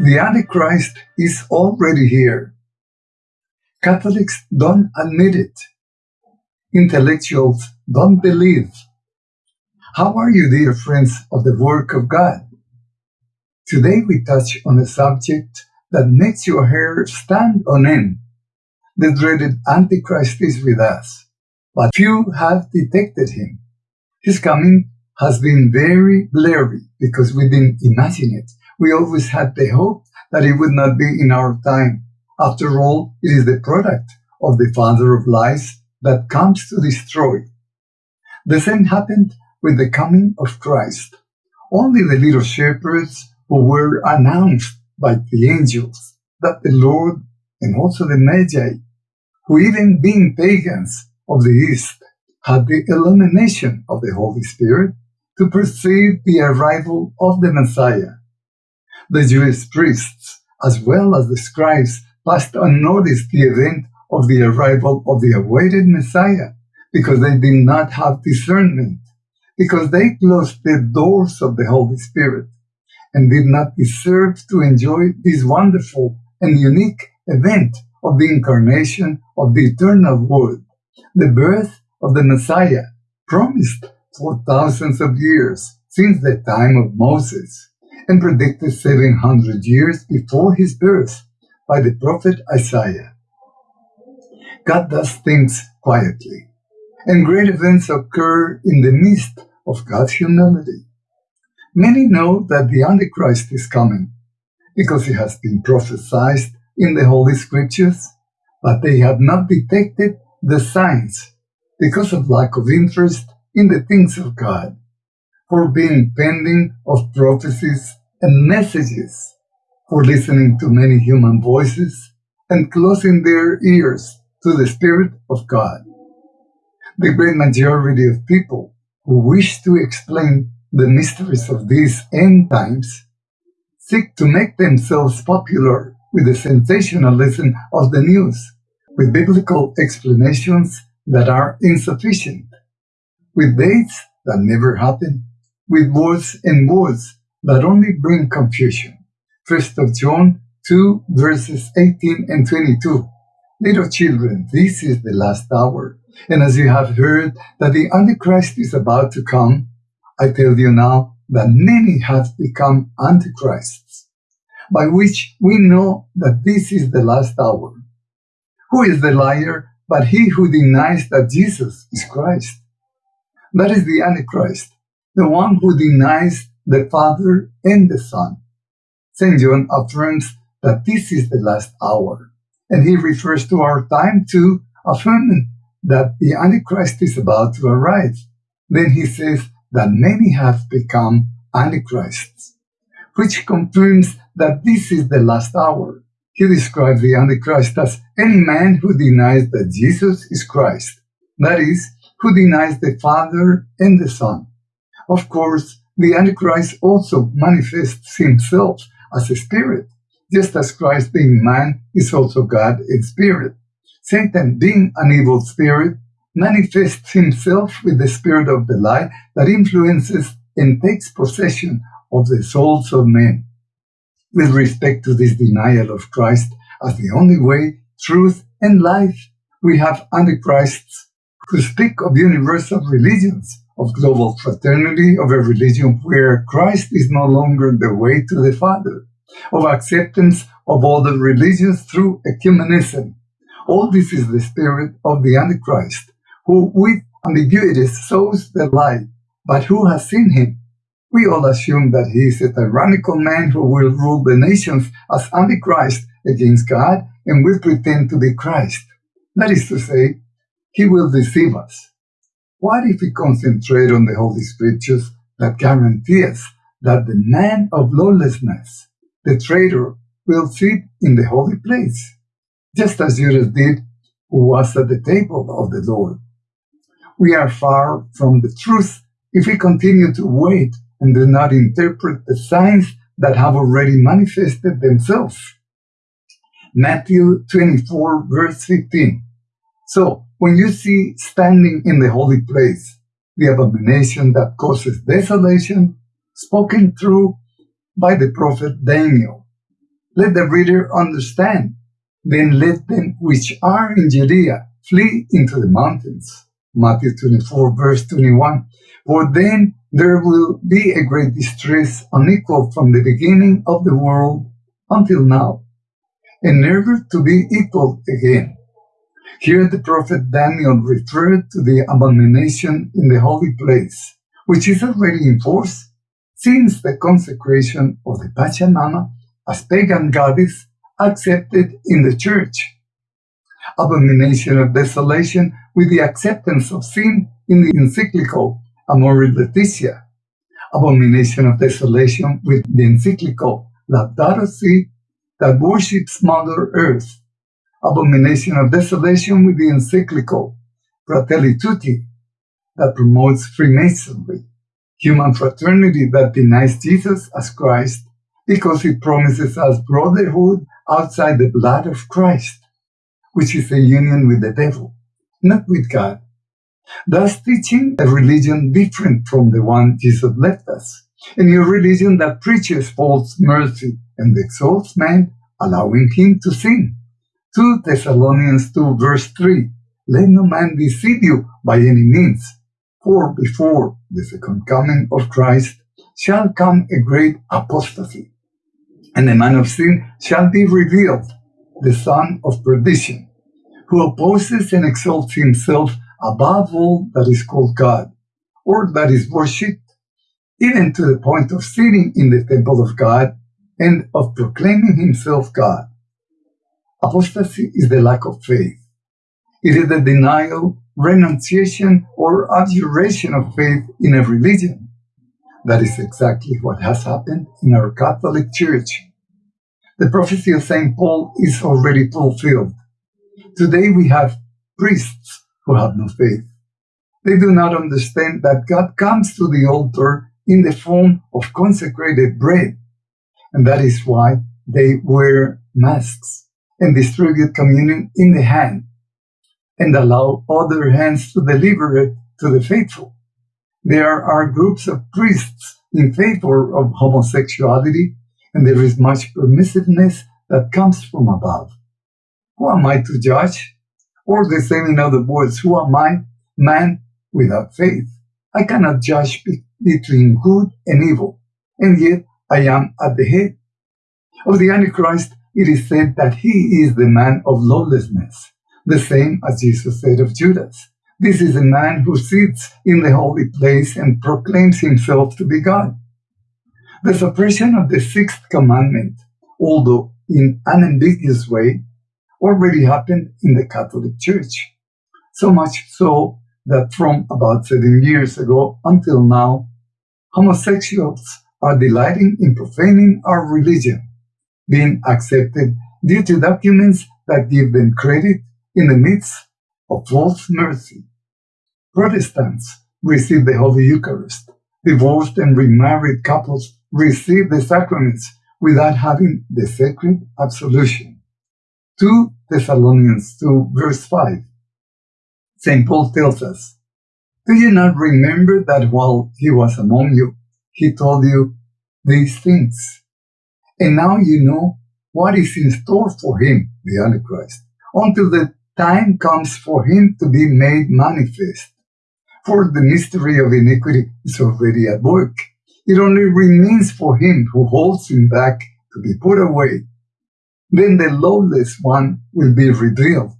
The Antichrist is already here. Catholics don't admit it. Intellectuals don't believe. How are you, dear friends of the work of God? Today we touch on a subject that makes your hair stand on end. The dreaded Antichrist is with us, but few have detected him. His coming has been very blurry because we didn't imagine it. We always had the hope that it would not be in our time. After all, it is the product of the father of lies that comes to destroy. The same happened with the coming of Christ. Only the little shepherds who were announced by the angels that the Lord and also the Magi, who even being pagans of the East, had the illumination of the Holy Spirit to perceive the arrival of the Messiah. The Jewish priests, as well as the scribes, passed unnoticed the event of the arrival of the awaited Messiah because they did not have discernment, because they closed the doors of the Holy Spirit and did not deserve to enjoy this wonderful and unique event of the incarnation of the eternal Word, the birth of the Messiah, promised for thousands of years since the time of Moses, and predicted 700 years before his birth by the prophet Isaiah. God does things quietly, and great events occur in the midst of God's humility. Many know that the Antichrist is coming because it has been prophesied in the Holy Scriptures, but they have not detected the signs because of lack of interest in the things of God, for being pending of prophecies and messages, for listening to many human voices and closing their ears to the Spirit of God. The great majority of people who wish to explain the mysteries of these end times seek to make themselves popular with the sensationalism of the news, with biblical explanations that are insufficient with dates that never happen, with words and words that only bring confusion. First of John 2 verses 18 and 22. Little children, this is the last hour. And as you have heard that the Antichrist is about to come, I tell you now that many have become Antichrists, by which we know that this is the last hour. Who is the liar but he who denies that Jesus is Christ? That is the Antichrist, the one who denies the Father and the Son. St. John affirms that this is the last hour, and he refers to our time to affirming that the Antichrist is about to arrive. Then he says that many have become Antichrists, which confirms that this is the last hour. He describes the Antichrist as any man who denies that Jesus is Christ, that is, who denies the Father and the Son. Of course, the Antichrist also manifests himself as a spirit, just as Christ being man is also God in spirit. Satan, being an evil spirit, manifests himself with the spirit of the lie that influences and takes possession of the souls of men. With respect to this denial of Christ as the only way, truth, and life, we have antichrists who speak of universal religions, of global fraternity, of a religion where Christ is no longer the way to the Father, of acceptance of all the religions through ecumenism. All this is the spirit of the Antichrist, who with ambiguities sows the lie, but who has seen him? We all assume that he is a tyrannical man who will rule the nations as Antichrist against God and will pretend to be Christ. That is to say, he will deceive us. What if we concentrate on the Holy Scriptures that guarantee us that the man of lawlessness, the traitor, will sit in the holy place, just as Judas did, who was at the table of the Lord? We are far from the truth if we continue to wait and do not interpret the signs that have already manifested themselves. Matthew 24, verse 15. So, when you see standing in the holy place the abomination that causes desolation, spoken through by the prophet Daniel, Let the reader understand. Then let them which are in Judea flee into the mountains. Matthew 24 verse 21. For then there will be a great distress unequal from the beginning of the world until now, and never to be equaled again. Here the prophet Daniel referred to the abomination in the holy place, which is already in force since the consecration of the Pachamama as pagan goddess accepted in the church. Abomination of desolation with the acceptance of sin in the encyclical Amoris Laetitia. Abomination of desolation with the encyclical Laudato Si that worships Mother Earth abomination of desolation with the encyclical Fratelli Tutti that promotes Freemasonry, human fraternity that denies Jesus as Christ because it promises us brotherhood outside the blood of Christ, which is a union with the devil, not with God, thus teaching a religion different from the one Jesus left us, a new religion that preaches false mercy and exalts man, allowing him to sin 2 Thessalonians 2 verse 3, Let no man deceive you by any means, for before the second coming of Christ shall come a great apostasy, and the man of sin shall be revealed, the son of perdition, who opposes and exalts himself above all that is called God, or that is worshipped, even to the point of sitting in the temple of God and of proclaiming himself God. Apostasy is the lack of faith. It is the denial, renunciation, or abjuration of faith in a religion. That is exactly what has happened in our Catholic Church. The prophecy of St. Paul is already fulfilled. Today we have priests who have no faith. They do not understand that God comes to the altar in the form of consecrated bread, and that is why they wear masks and distribute communion in the hand and allow other hands to deliver it to the faithful. There are groups of priests in favor of homosexuality, and there is much permissiveness that comes from above. Who am I to judge? Or the same in other words, who am I, man without faith? I cannot judge be- between good and evil, and yet I am at the head. Of the Antichrist, it is said that he is the man of lawlessness, the same as Jesus said of Judas. This is a man who sits in the holy place and proclaims himself to be God. The suppression of the sixth commandment, although in an ambiguous way, already happened in the Catholic Church. So much so that from about seven years ago until now, homosexuals are delighting in profaning our religion being accepted due to documents that give them credit in the midst of false mercy. Protestants receive the Holy Eucharist. Divorced and remarried couples receive the sacraments without having the sacred absolution. 2 Thessalonians 2 verse 5. St. Paul tells us, Do you not remember that while he was among you, he told you these things? And now you know what is in store for him, the Antichrist, until the time comes for him to be made manifest. For the mystery of iniquity is already at work. It only remains for him who holds him back to be put away. Then the lawless one will be revealed,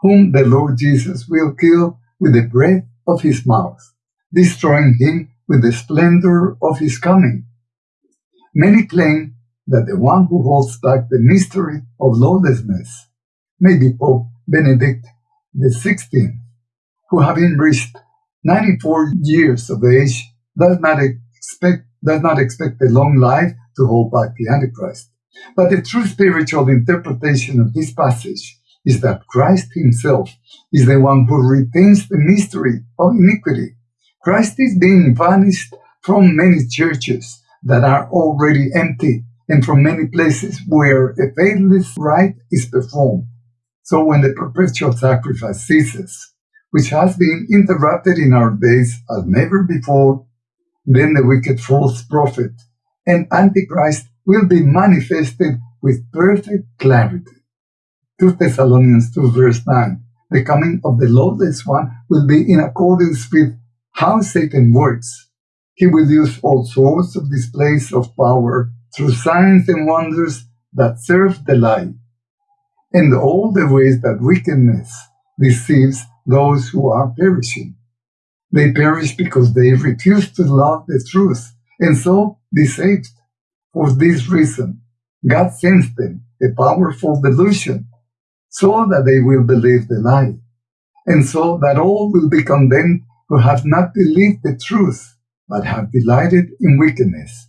whom the Lord Jesus will kill with the breath of his mouth, destroying him with the splendor of his coming. Many claim that the one who holds back the mystery of lawlessness may be Pope Benedict XVI, who having reached 94 years of age does not expect does not expect a long life to hold back the Antichrist. But the true spiritual interpretation of this passage is that Christ himself is the one who retains the mystery of iniquity. Christ is being banished from many churches that are already empty and from many places where a faithless rite is performed. So when the perpetual sacrifice ceases, which has been interrupted in our days as never before, then the wicked false prophet and Antichrist will be manifested with perfect clarity. 2 Thessalonians 2 verse 9 The coming of the lawless one will be in accordance with how Satan works. He will use all sorts of displays of power through signs and wonders that serve the lie, and all the ways that wickedness deceives those who are perishing. They perish because they refuse to love the truth and so be saved. For this reason, God sends them a powerful delusion so that they will believe the lie, and so that all will be condemned who have not believed the truth, but have delighted in wickedness.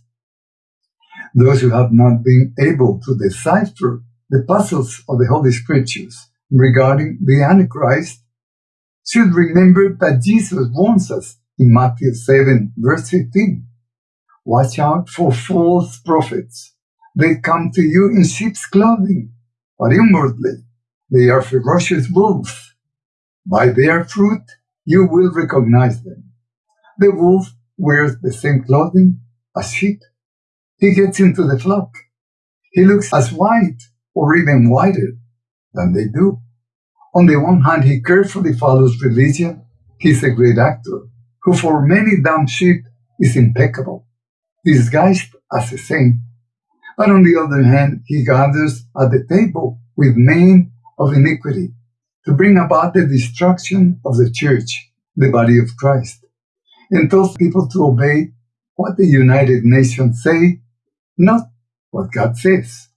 Those who have not been able to decipher the puzzles of the Holy Scriptures regarding the Antichrist should remember that Jesus warns us in Matthew 7, verse 15. Watch out for false prophets. They come to you in sheep's clothing, but inwardly they are ferocious wolves. By their fruit you will recognize them. The wolf wears the same clothing as sheep. He gets into the flock. He looks as white or even whiter than they do. On the one hand, he carefully follows religion. He's a great actor who for many dumb sheep is impeccable, disguised as a saint. But on the other hand, he gathers at the table with men of iniquity to bring about the destruction of the church, the body of Christ, and tells people to obey what the United Nations say, not what God says.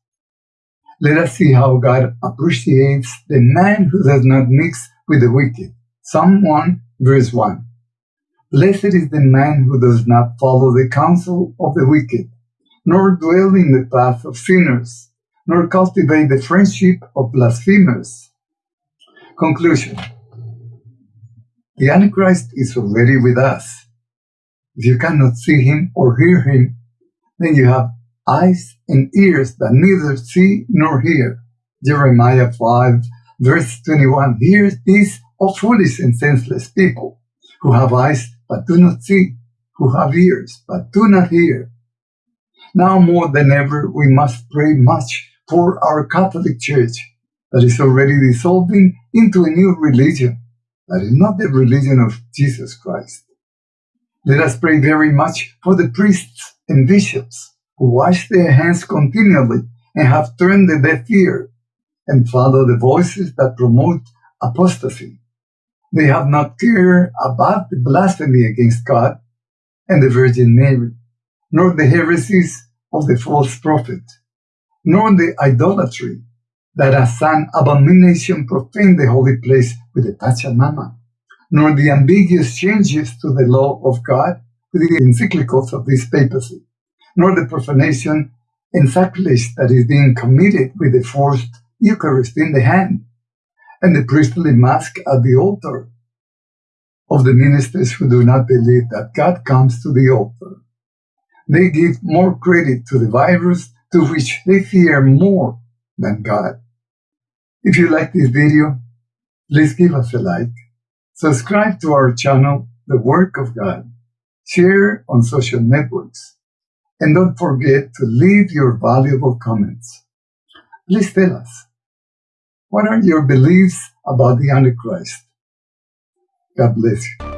Let us see how God appreciates the man who does not mix with the wicked. Psalm 1, verse 1. Blessed is the man who does not follow the counsel of the wicked, nor dwell in the path of sinners, nor cultivate the friendship of blasphemers. Conclusion The Antichrist is already with us. If you cannot see him or hear him, then you have eyes and ears that neither see nor hear. Jeremiah 5, verse 21 Hear these, O foolish and senseless people, who have eyes but do not see, who have ears but do not hear. Now more than ever, we must pray much for our Catholic Church that is already dissolving into a new religion that is not the religion of Jesus Christ. Let us pray very much for the priests and bishops who wash their hands continually and have turned a deaf ear and follow the voices that promote apostasy. They have not cared about the blasphemy against God and the Virgin Mary, nor the heresies of the false prophet, nor the idolatry that as an abomination profaned the holy place with the Pachamama, nor the ambiguous changes to the law of God with the encyclicals of this papacy nor the profanation and sacrilege that is being committed with the forced Eucharist in the hand and the priestly mask at the altar of the ministers who do not believe that God comes to the altar. They give more credit to the virus to which they fear more than God. If you like this video, please give us a like, subscribe to our channel, The Work of God, share on social networks, and don't forget to leave your valuable comments. Please tell us, what are your beliefs about the Antichrist? God bless you.